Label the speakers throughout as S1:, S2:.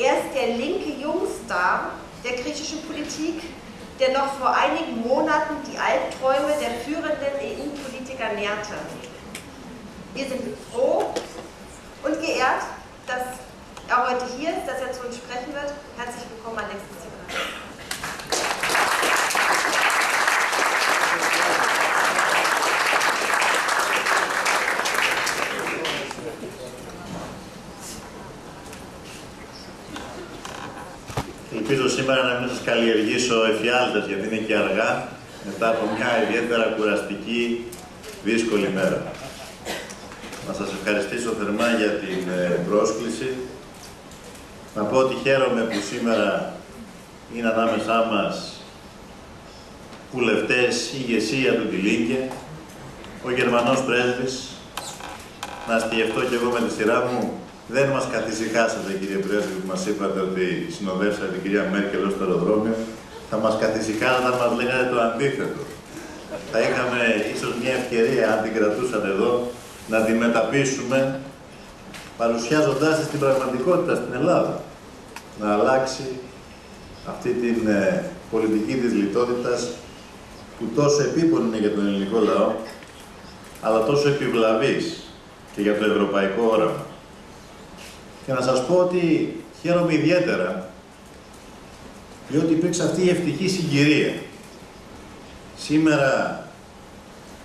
S1: Er ist der linke Jungstar der griechischen Politik, der noch vor einigen Monaten die Albträume der führenden EU-Politiker nährte. Wir sind froh und geehrt, dass er heute hier ist, dass er zu uns sprechen wird. Herzlich willkommen, Alexis
S2: Ελπίζω σήμερα να μην σας καλλιεργήσω εφιάλτες, γιατί είναι και αργά, μετά από μια ιδιαίτερα κουραστική, δύσκολη μέρα. Να σας ευχαριστήσω θερμά για την ε, πρόσκληση. Να πω ότι χαίρομαι που σήμερα είναι ανάμεσά μας βουλευτές, ηγεσία του Τιλίγκε, ο Γερμανός πρέσβης, να σκεφτώ και εγώ με τη σειρά μου, δεν μας καθησυχάσατε κύριε Πρέσβη που μας είπατε ότι συνοδεύσατε την κυρία Μέρκελ στο αεροδρόμιο, θα μας καθησυχάσατε αν μας λέγατε το αντίθετο. Θα είχαμε ίσως μια ευκαιρία, αν την κρατούσατε εδώ, να τη μεταπίσουμε παρουσιάζοντάς την πραγματικότητα στην Ελλάδα. Να αλλάξει αυτή την ε, πολιτική της λιτότητας που τόσο επίπονη είναι για τον ελληνικό λαό, αλλά τόσο επιβλαβής και για το ευρωπαϊκό όραμα. Και να σας πω ότι χαίρομαι ιδιαίτερα διότι υπήρξε αυτή η ευτυχή συγκυρία. Σήμερα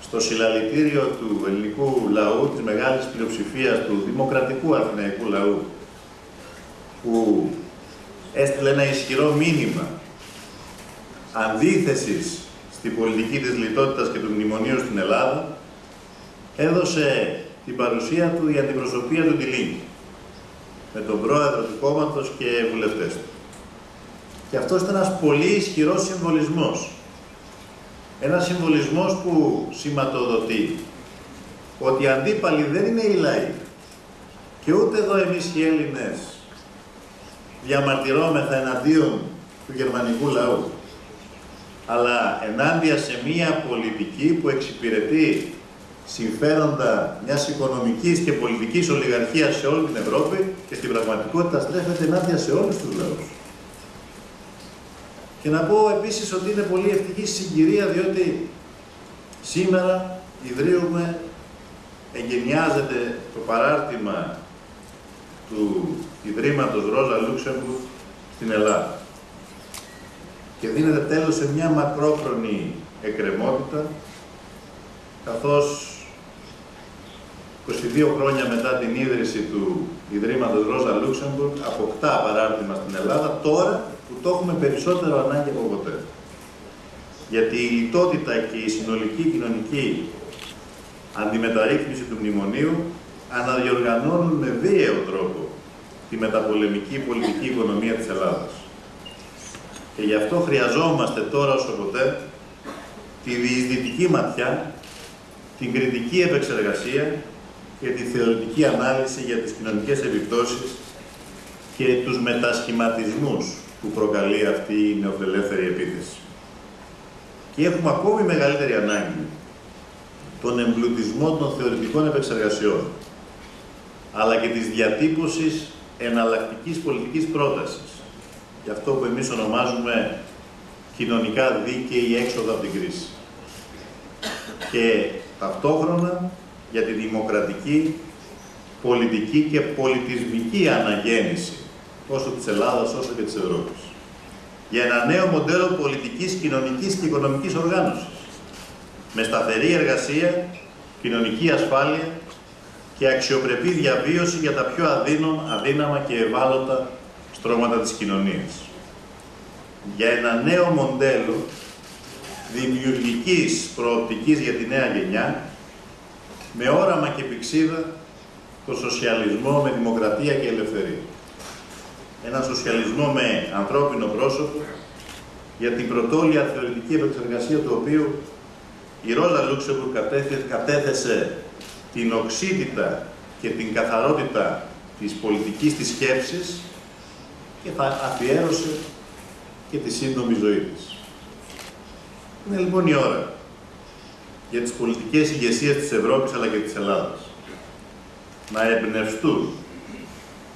S2: στο συλλαλητήριο του ελληνικού λαού, της μεγάλης πλειοψηφίας του δημοκρατικού αθηναϊκού λαού, που έστειλε ένα ισχυρό μήνυμα αντίθεσης στην πολιτική της λιτότητας και του μνημονίου στην Ελλάδα, έδωσε την παρουσία του η αντιπροσωπεία του Τιλίνη, με τον πρόεδρο του κόμματος και βουλευτές του. Και αυτός ήταν ένας πολύ ισχυρός συμβολισμός ένας συμβολισμός που σηματοδοτεί ότι οι αντίπαλοι δεν είναι οι λαοί και ούτε εδώ εμείς οι Έλληνες διαμαρτυρόμεθα εναντίον του γερμανικού λαού αλλά ενάντια σε μία πολιτική που εξυπηρετεί συμφέροντα μιας οικονομικής και πολιτικής ολιγαρχίας σε όλη την Ευρώπη και στην πραγματικότητα στρέφεται ενάντια σε όλους τους λαούς. Και να πω επίσης ότι είναι πολύ ευτυχή συγκυρία διότι σήμερα ιδρύουμε, εγκαινιάζεται το παράρτημα του Ιδρύματος Ρόζα Λούξεμπουργκ στην Ελλάδα. Και δίνεται τέλος σε μια μακρόχρονη εκκρεμότητα, καθώς 22 χρόνια μετά την ίδρυση του Ιδρύματος Ρόζα Λούξεμπουργκ αποκτά παράρτημα στην Ελλάδα, τώρα που το έχουμε περισσότερο ανάγκη από ποτέ. Γιατί η λιτότητα και η συνολική κοινωνική αντιμεταρρύθμιση του μνημονίου αναδιοργανώνουν με βίαιο τρόπο τη μεταπολεμική πολιτική οικονομία της Ελλάδας. Και γι' αυτό χρειαζόμαστε τώρα όσο ποτέ τη διεισδυτική ματιά, την κριτική επεξεργασία και τη θεωρητική ανάλυση για τις κοινωνικές επιπτώσεις και τους μετασχηματισμούς που προκαλεί αυτή η νεοφιλελεύθερη επίθεση. Και έχουμε ακόμη μεγαλύτερη ανάγκη τον εμπλουτισμό των θεωρητικών επεξεργασιών, αλλά και της διατύπωσης εναλλακτικής πολιτικής πρότασης, για αυτό που εμείς ονομάζουμε κοινωνικά δίκαιη έξοδο από την κρίση. Και ταυτόχρονα για τη δημοκρατική, πολιτική και πολιτισμική αναγέννηση τόσο της Ελλάδας όσο και της Ευρώπης. Για ένα νέο μοντέλο πολιτικής, κοινωνικής και οικονομικής οργάνωσης, με σταθερή εργασία, κοινωνική ασφάλεια και αξιοπρεπή διαβίωση για τα πιο αδύναμα και ευάλωτα στρώματα της κοινωνίας. Για ένα νέο μοντέλο δημιουργικής προοπτικής για τη νέα γενιά, με όραμα και πηξίδα το σοσιαλισμό με δημοκρατία και ελευθερία ένα σοσιαλισμό με ανθρώπινο πρόσωπο, για την πρωτόλια θεωρητική επεξεργασία του οποίου η Ρόζα Λούξεμπουργκ κατέθεσε την οξύτητα και την καθαρότητα της πολιτικής της σκέψης και θα αφιέρωσε και τη σύντομη ζωή της. Είναι λοιπόν η ώρα για τις πολιτικές ηγεσίες της Ευρώπης αλλά και της Ελλάδας να εμπνευστούν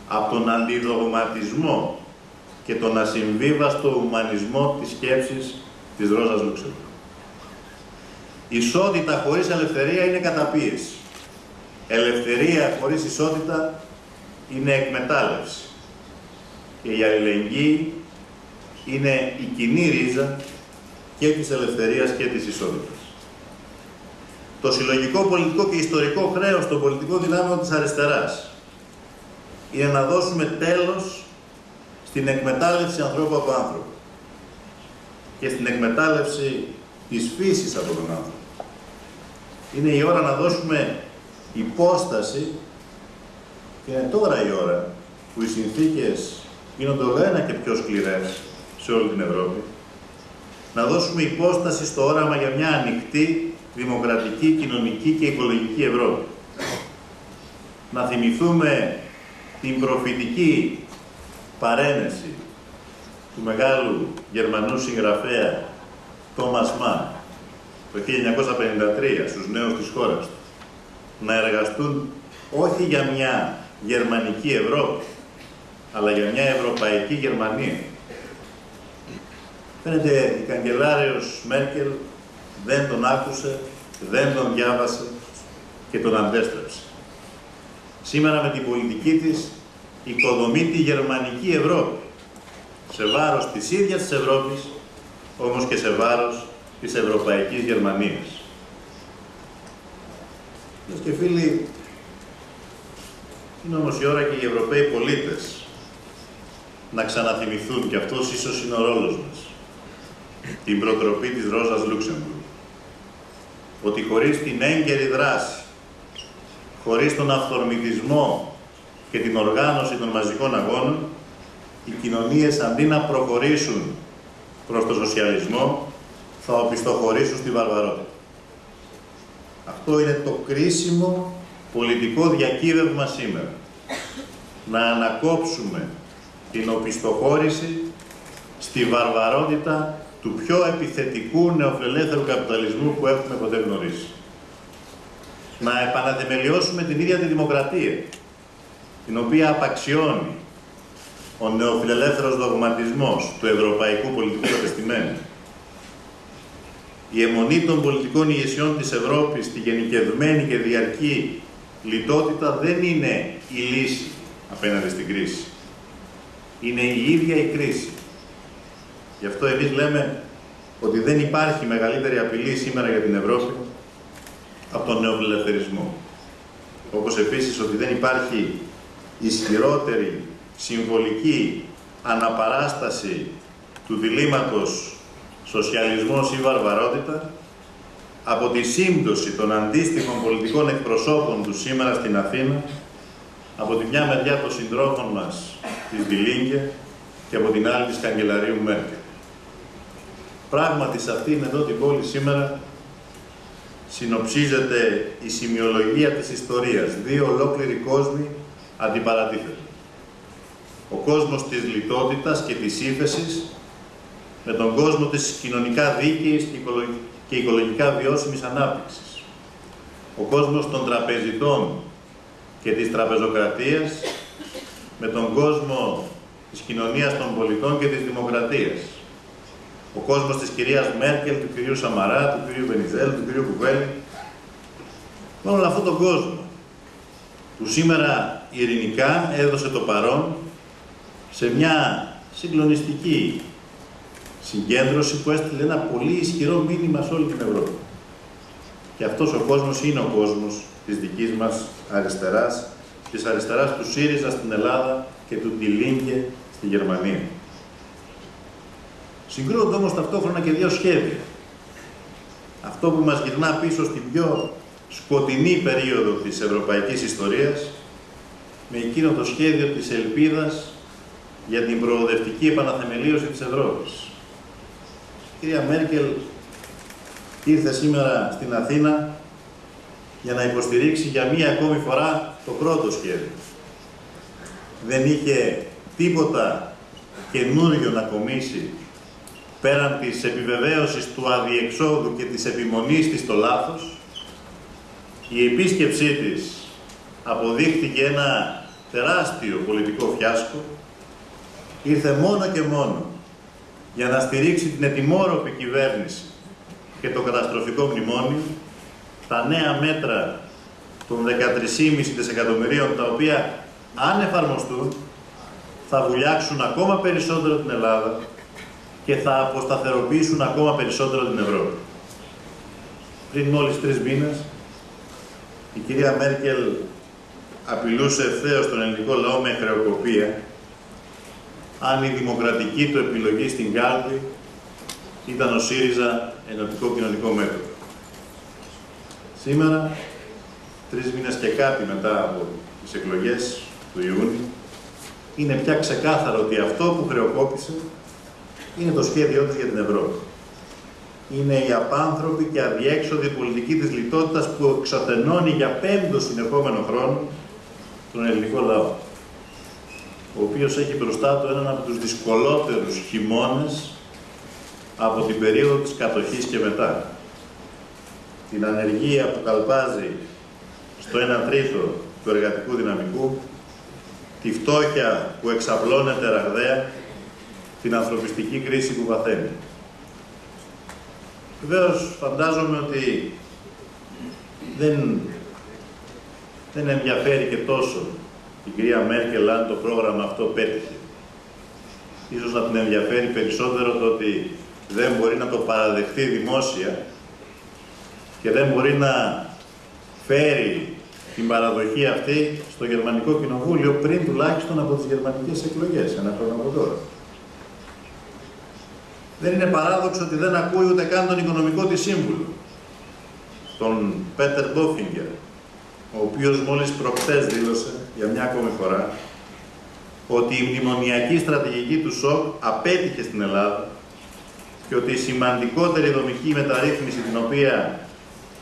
S2: από τον αντιδογματισμό και τον ασυμβίβαστο ουμανισμό της σκέψης της Ρόζας Λουξεμβούργου. Ισότητα χωρίς ελευθερία είναι καταπίεση. Ελευθερία χωρίς ισότητα είναι εκμετάλλευση. Και η αλληλεγγύη είναι η κοινή ρίζα και της ελευθερίας και της ισότητας. Το συλλογικό πολιτικό και ιστορικό χρέος των πολιτικών δυνάμεων της αριστεράς είναι να δώσουμε τέλος στην εκμετάλλευση ανθρώπου από άνθρωπο και στην εκμετάλλευση της φύσης από τον άνθρωπο. Είναι η ώρα να δώσουμε υπόσταση και είναι τώρα η ώρα που οι συνθήκες γίνονται όλο ένα και πιο σκληρές σε όλη την Ευρώπη, να δώσουμε υπόσταση στο όραμα για μια ανοιχτή, δημοκρατική, κοινωνική και οικολογική Ευρώπη. Να θυμηθούμε την προφητική παρένεση του μεγάλου Γερμανού συγγραφέα Τόμας Μαν το 1953 στους νέους της χώρας του να εργαστούν όχι για μια γερμανική Ευρώπη αλλά για μια ευρωπαϊκή Γερμανία. Φαίνεται η καγκελάριος Μέρκελ δεν τον άκουσε, δεν τον διάβασε και τον αντέστρεψε. Σήμερα με την πολιτική της οικοδομεί τη γερμανική Ευρώπη σε βάρος της ίδιας της Ευρώπης, όμως και σε βάρος της Ευρωπαϊκής Γερμανίας. Φίλες και φίλοι, είναι όμως η ώρα και οι Ευρωπαίοι πολίτες να ξαναθυμηθούν, και αυτός ίσως είναι ο ρόλος μας, την προτροπή της Ρόζας Λούξεμπουργκ, ότι χωρίς την έγκαιρη δράση, χωρίς τον αυθορμητισμό και την οργάνωση των μαζικών αγώνων, οι κοινωνίες αντί να προχωρήσουν προς το σοσιαλισμό, θα οπισθοχωρήσουν στη βαρβαρότητα. Αυτό είναι το κρίσιμο πολιτικό διακύβευμα σήμερα. Να ανακόψουμε την οπισθοχώρηση στη βαρβαρότητα του πιο επιθετικού νεοφιλελεύθερου καπιταλισμού που έχουμε ποτέ γνωρίσει. Να επαναθεμελιώσουμε την ίδια τη δημοκρατία, την οποία απαξιώνει ο νεοφιλελεύθερος δογματισμός του ευρωπαϊκού πολιτικού κατεστημένου. Η αιμονή των πολιτικών ηγεσιών της Ευρώπης στη γενικευμένη και διαρκή λιτότητα δεν είναι η λύση απέναντι στην κρίση. Είναι η ίδια η κρίση. Γι' αυτό εμείς λέμε ότι δεν υπάρχει μεγαλύτερη απειλή σήμερα για την Ευρώπη από τον νεοφιλελευθερισμό. Όπως επίσης ότι δεν υπάρχει ισχυρότερη συμβολική αναπαράσταση του διλήμματος σοσιαλισμός ή βαρβαρότητα από τη σύμπτωση των αντίστοιχων πολιτικών εκπροσώπων του σήμερα στην Αθήνα από τη μια μεριά των συντρόφων μας της Βιλίνγκε και από την άλλη της καγκελαρίου Μέρκελ. Πράγματι σε αυτήν εδώ την πόλη σήμερα συνοψίζεται η σημειολογία της ιστορίας. Δύο ολόκληροι κόσμοι αντιπαρατίθεται. Ο κόσμος της λιτότητας και της ύφεσης με τον κόσμο της κοινωνικά δίκαιης και οικολογικά βιώσιμης ανάπτυξης. Ο κόσμος των τραπεζιτών και της τραπεζοκρατίας με τον κόσμο της κοινωνίας των πολιτών και της δημοκρατίας. Ο κόσμος της κυρίας Μέρκελ, του κυρίου Σαμαρά, του κυρίου Βενιζέλ, του κυρίου Κουβέλη. Με όλο αυτόν τον κόσμο που σήμερα ειρηνικά έδωσε το παρόν σε μια συγκλονιστική συγκέντρωση που έστειλε ένα πολύ ισχυρό μήνυμα σε όλη την Ευρώπη. Και αυτός ο κόσμος είναι ο κόσμος της δικής μας αριστεράς, της αριστεράς του ΣΥΡΙΖΑ στην Ελλάδα και του Τιλίνγκε στη Γερμανία. Συγκρούονται όμως ταυτόχρονα και δύο σχέδια. Αυτό που μας γυρνά πίσω στην πιο σκοτεινή περίοδο της ευρωπαϊκής ιστορίας, με εκείνο το σχέδιο της ελπίδας για την προοδευτική επαναθεμελίωση της Ευρώπης. Η κυρία Μέρκελ ήρθε σήμερα στην Αθήνα για να υποστηρίξει για μία ακόμη φορά το πρώτο σχέδιο. Δεν είχε τίποτα καινούριο να κομίσει πέραν της επιβεβαίωσης του αδιεξόδου και της επιμονής της στο λάθος. Η επίσκεψή της αποδείχτηκε ένα τεράστιο πολιτικό φιάσκο, ήρθε μόνο και μόνο για να στηρίξει την ετοιμόρροπη κυβέρνηση και το καταστροφικό μνημόνιο, τα νέα μέτρα των 13,5 δισεκατομμυρίων, τα οποία αν εφαρμοστούν, θα βουλιάξουν ακόμα περισσότερο την Ελλάδα και θα αποσταθεροποιήσουν ακόμα περισσότερο την Ευρώπη. Πριν μόλις τρεις μήνες, η κυρία Μέρκελ απειλούσε ευθέως τον ελληνικό λαό με χρεοκοπία αν η δημοκρατική του επιλογή στην κάλπη ήταν ο ΣΥΡΙΖΑ Ενωτικό Κοινωνικό Μέτωπο. Σήμερα, τρεις μήνες και κάτι μετά από τις εκλογές του Ιούνιου, είναι πια ξεκάθαρο ότι αυτό που χρεοκόπησε είναι το σχέδιό της για την Ευρώπη. Είναι η απάνθρωπη και αδιέξοδη πολιτική της λιτότητας που εξαθενώνει για πέμπτο συνεχόμενο χρόνο τον ελληνικό λαό, ο οποίος έχει μπροστά του έναν από τους δυσκολότερους χειμώνες από την περίοδο της κατοχής και μετά. Την ανεργία που καλπάζει στο 1 τρίτο του εργατικού δυναμικού, τη φτώχεια που εξαπλώνεται ραγδαία, την ανθρωπιστική κρίση που παθαίνει. Βεβαίως φαντάζομαι ότι δεν, δεν ενδιαφέρει και τόσο η κυρία Μέρκελ αν το πρόγραμμα αυτό πέτυχε. Ίσως να την ενδιαφέρει περισσότερο το ότι δεν μπορεί να το παραδεχτεί δημόσια και δεν μπορεί να φέρει την παραδοχή αυτή στο Γερμανικό Κοινοβούλιο πριν τουλάχιστον από τις γερμανικές εκλογές, ένα χρόνο από τώρα. Δεν είναι παράδοξο ότι δεν ακούει ούτε καν τον οικονομικό της σύμβουλο, τον Πέτερ Μπόφιγκερ, ο οποίος μόλις προχτές δήλωσε για μια ακόμη φορά ότι η μνημονιακή στρατηγική του ΣΟΚ απέτυχε στην Ελλάδα και ότι η σημαντικότερη δομική μεταρρύθμιση την οποία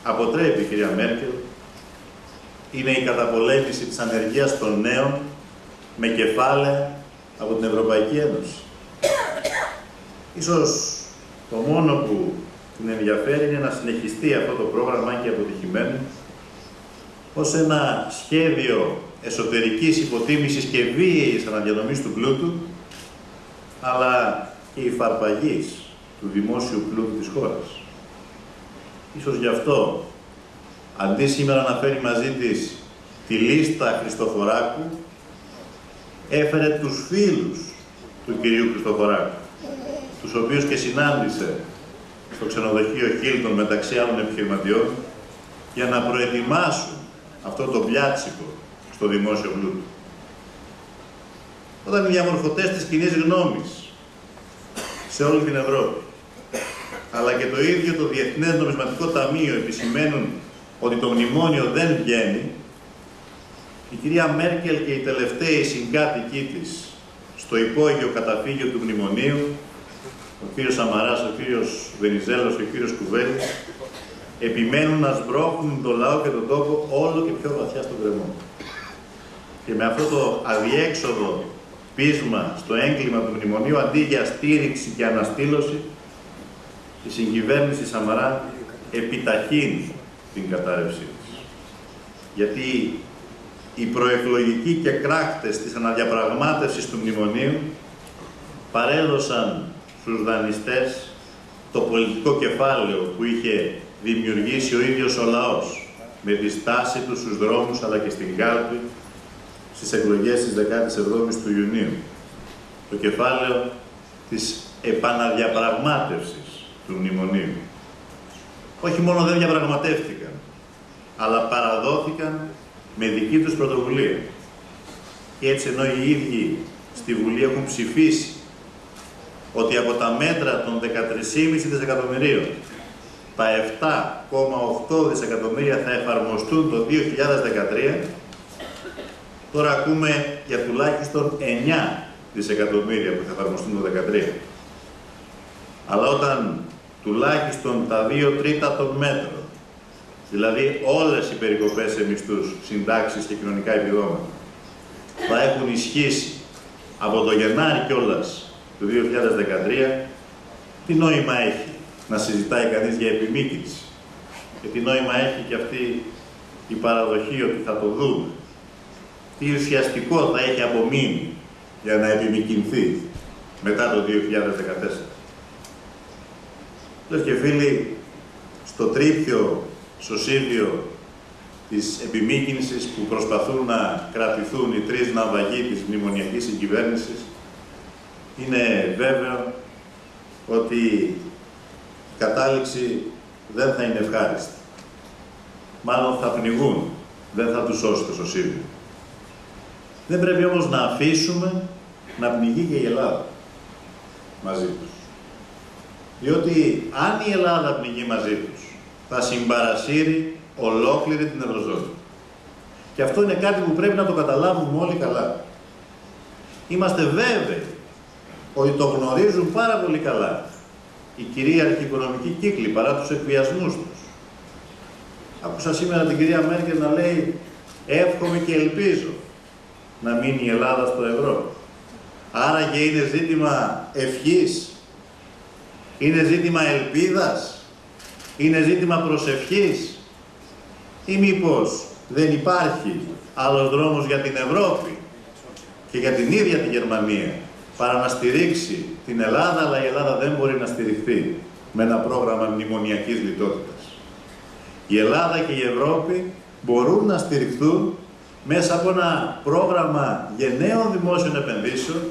S2: αποτρέπει η κυρία Μέρκελ είναι η καταπολέμηση της ανεργίας των νέων με κεφάλαια από την Ευρωπαϊκή Ένωση. Ίσως το μόνο που την ενδιαφέρει είναι να συνεχιστεί αυτό το πρόγραμμα και αποτυχημένο ως ένα σχέδιο εσωτερικής υποτίμησης και βίαιης αναδιανομής του πλούτου αλλά και υφαρπαγής του δημόσιου πλούτου της χώρας. Ίσως γι' αυτό, αντί σήμερα να φέρει μαζί της τη λίστα Χριστοφοράκου, έφερε τους φίλους του κυρίου Χριστοφοράκου, τους οποίους και συνάντησε στο ξενοδοχείο Χίλτον μεταξύ άλλων επιχειρηματιών, για να προετοιμάσουν αυτό το πλιάτσικο στο δημόσιο πλούτο. Όταν οι διαμορφωτές της κοινή γνώμης σε όλη την Ευρώπη αλλά και το ίδιο το Διεθνές Νομισματικό Ταμείο επισημαίνουν ότι το μνημόνιο δεν βγαίνει, η κυρία Μέρκελ και οι τελευταίοι συγκάτοικοί της στο υπόγειο καταφύγιο του μνημονίου, ο κύριος Σαμαράς, ο κύριος Βενιζέλος και ο κύριος Κουβέλης, επιμένουν να σμπρώχνουν το λαό και τον τόπο όλο και πιο βαθιά στον κρεμό. Και με αυτό το αδιέξοδο πείσμα στο έγκλημα του μνημονίου, αντί για στήριξη και αναστήλωση, η συγκυβέρνηση Σαμαρά επιταχύνει την κατάρρευσή της. Γιατί οι προεκλογικοί και κράκτες της αναδιαπραγμάτευσης του μνημονίου παρέδωσαν στους δανειστές το πολιτικό κεφάλαιο που είχε δημιουργήσει ο ίδιος ο λαός με τη στάση τους στους δρόμους αλλά και στην κάλπη στις εκλογές της 17ης του Ιουνίου. Το κεφάλαιο της επαναδιαπραγμάτευσης του Μνημονίου. Όχι μόνο δεν διαπραγματεύτηκαν, αλλά παραδόθηκαν με δική τους πρωτοβουλία. Και έτσι ενώ οι ίδιοι στη Βουλή έχουν ψηφίσει ότι από τα μέτρα των 13,5 δισεκατομμυρίων τα 7,8 δισεκατομμύρια θα εφαρμοστούν το 2013, τώρα ακούμε για τουλάχιστον 9 δισεκατομμύρια που θα εφαρμοστούν το 2013. Αλλά όταν τουλάχιστον τα 2 τρίτα των μέτρων, δηλαδή όλες οι περικοπές σε μισθούς, συντάξεις και κοινωνικά επιδόματα, θα έχουν ισχύσει από το Γενάρη κιόλας του 2013, τι νόημα έχει να συζητάει κανείς για επιμήκυνση; Και τι νόημα έχει και αυτή η παραδοχή ότι θα το δούμε; τι ουσιαστικό θα έχει απομείνει για να επιμηκυνθεί μετά το 2014. Λες και φίλοι, στο τρίπιο σωσίδιο της επιμήκυνσης που προσπαθούν να κρατηθούν οι τρεις ναυαγοί της μνημονιακής συγκυβέρνησης, είναι βέβαιο ότι η κατάληξη δεν θα είναι ευχάριστη. Μάλλον θα πνιγούν, δεν θα τους σώσει το σωσίδιο. Δεν πρέπει όμως να αφήσουμε να πνιγεί και η Ελλάδα μαζί τους. Διότι αν η Ελλάδα πνιγεί μαζί τους, θα συμπαρασύρει ολόκληρη την Ευρωζώνη. Και αυτό είναι κάτι που πρέπει να το καταλάβουμε όλοι καλά. Είμαστε βέβαιοι ότι το γνωρίζουν πάρα πολύ καλά οι κυρίαρχοι οικονομικοί κύκλοι παρά τους εκβιασμούς τους. Άκουσα σήμερα την κυρία Μέρκελ να λέει εύχομαι και ελπίζω να μείνει η Ελλάδα στο ευρώ. Άρα και είναι ζήτημα ευχής, είναι ζήτημα ελπίδας, είναι ζήτημα προσευχής ή μήπως δεν υπάρχει άλλος δρόμος για την Ευρώπη και για την ίδια τη Γερμανία παρά να στηρίξει την Ελλάδα, αλλά η Ελλάδα δεν μπορεί να στηριχθεί με ένα πρόγραμμα μνημονιακής λιτότητας. Η Ελλάδα και η Ευρώπη μπορούν να στηριχθούν μέσα από ένα πρόγραμμα γενναίων δημόσιων επενδύσεων,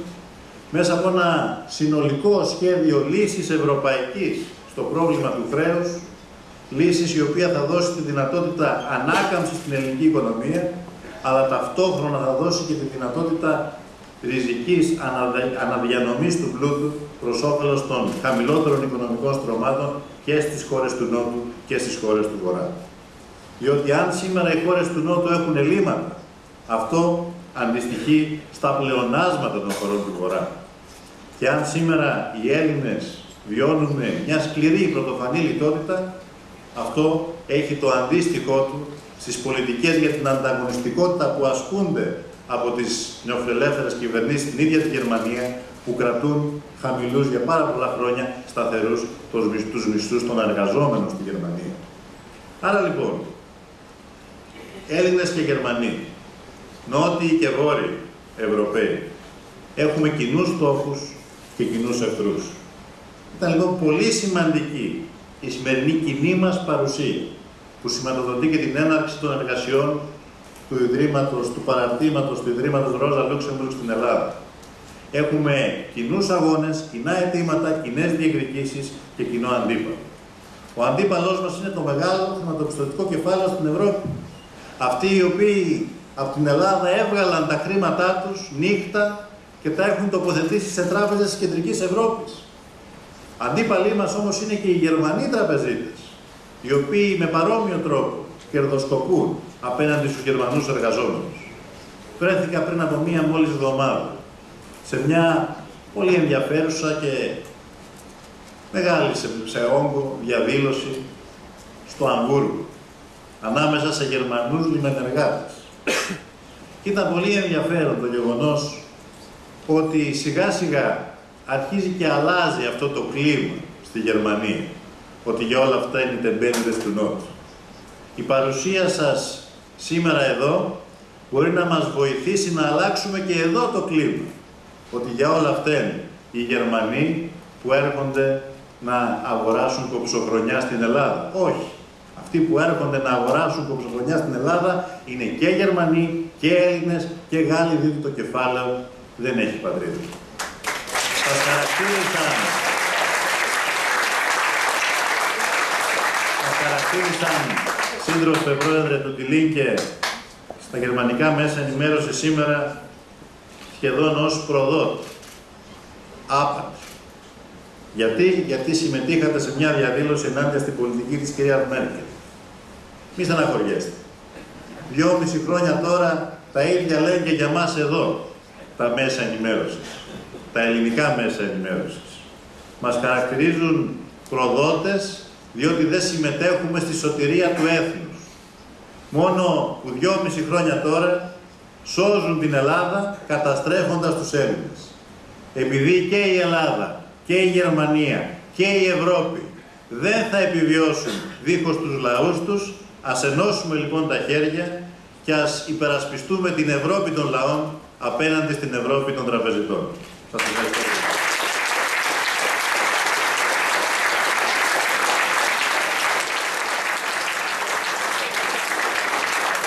S2: μέσα από ένα συνολικό σχέδιο λύσης ευρωπαϊκής στο πρόβλημα του χρέους, λύσης η οποία θα δώσει τη δυνατότητα ανάκαμψης στην ελληνική οικονομία, αλλά ταυτόχρονα θα δώσει και τη δυνατότητα ριζικής αναδιανομής του πλούτου προς όφελος των χαμηλότερων οικονομικών στρωμάτων και στις χώρες του Νότου και στις χώρες του Βορρά. Διότι αν σήμερα οι χώρες του Νότου έχουν ελλείμματα, αυτό αντιστοιχεί στα πλεονάσματα των χωρών του Βορρά. Και αν σήμερα οι Έλληνες βιώνουν μια σκληρή πρωτοφανή λιτότητα, αυτό έχει το αντίστοιχό του στις πολιτικές για την ανταγωνιστικότητα που ασκούνται από τις νεοφιλελεύθερες κυβερνήσεις στην ίδια τη Γερμανία που κρατούν χαμηλούς για πάρα πολλά χρόνια σταθερούς τους μισθούς των εργαζόμενων στη Γερμανία. Άρα λοιπόν, Έλληνες και Γερμανοί, Νότιοι και Βόρειοι Ευρωπαίοι, έχουμε κοινούς στόχους και κοινούς εχθρούς. Ήταν λοιπόν πολύ σημαντική η σημερινή κοινή μας παρουσία, που σηματοδοτεί και την έναρξη των εργασιών του Ιδρύματος, του παραρτήματος του Ιδρύματος Ρόζα Λούξεμπουργκ στην Ελλάδα. Έχουμε κοινούς αγώνες, κοινά αιτήματα, κοινές διεκδικήσεις και κοινό αντίπαλο. Ο αντίπαλός μας είναι το μεγάλο χρηματοπιστωτικό κεφάλαιο στην Ευρώπη. Αυτοί οι οποίοι από την Ελλάδα έβγαλαν τα χρήματά τους νύχτα και τα έχουν τοποθετήσει σε τράπεζες της Κεντρικής Ευρώπης. Αντίπαλοι μας όμως είναι και οι Γερμανοί τραπεζίτες, οι οποίοι με παρόμοιο τρόπο κερδοσκοπούν απέναντι στους Γερμανούς εργαζόμενους. Βρέθηκα πριν από μία μόλις εβδομάδα σε μια πολύ ενδιαφέρουσα και μεγάλη σε, σε όγκο διαδήλωση στο Αμβούργο ανάμεσα σε Γερμανούς λιμενεργάτες. Και ήταν πολύ ενδιαφέρον το γεγονός ότι σιγά σιγά αρχίζει και αλλάζει αυτό το κλίμα στη Γερμανία. Ότι για όλα αυτά είναι τεμπέληδες του Νότου. Η παρουσία σας σήμερα εδώ μπορεί να μας βοηθήσει να αλλάξουμε και εδώ το κλίμα. Ότι για όλα αυτά είναι οι Γερμανοί που έρχονται να αγοράσουν κοψοχρονιά στην Ελλάδα. Όχι. Αυτοί που έρχονται να αγοράσουν κοψοχρονιά στην Ελλάδα είναι και Γερμανοί και Έλληνες και Γάλλοι, διότι το κεφάλαιο δεν έχει πατρίδα. Σας χαρακτήρισαν, σας χαρακτήρισαν σύντροφε πρόεδρε του Τιλίνκε στα γερμανικά μέσα ενημέρωση σήμερα σχεδόν ως προδότ. Άπατ. Γιατί, γιατί συμμετείχατε σε μια διαδήλωση ενάντια στην πολιτική της κυρίας Μέρκελ. Μη στεναχωριέστε. Δυόμιση χρόνια τώρα τα ίδια λένε και για μας εδώ τα μέσα ενημέρωσης. Τα ελληνικά μέσα ενημέρωσης. Μας χαρακτηρίζουν προδότες διότι δεν συμμετέχουμε στη σωτηρία του έθνους. Μόνο που δυόμιση χρόνια τώρα σώζουν την Ελλάδα καταστρέφοντας τους Έλληνες. Επειδή και η Ελλάδα και η Γερμανία και η Ευρώπη δεν θα επιβιώσουν δίχως τους λαούς τους, ας ενώσουμε λοιπόν τα χέρια και ας υπερασπιστούμε την Ευρώπη των λαών απέναντι στην Ευρώπη των τραπεζιτών. Σας ευχαριστώ.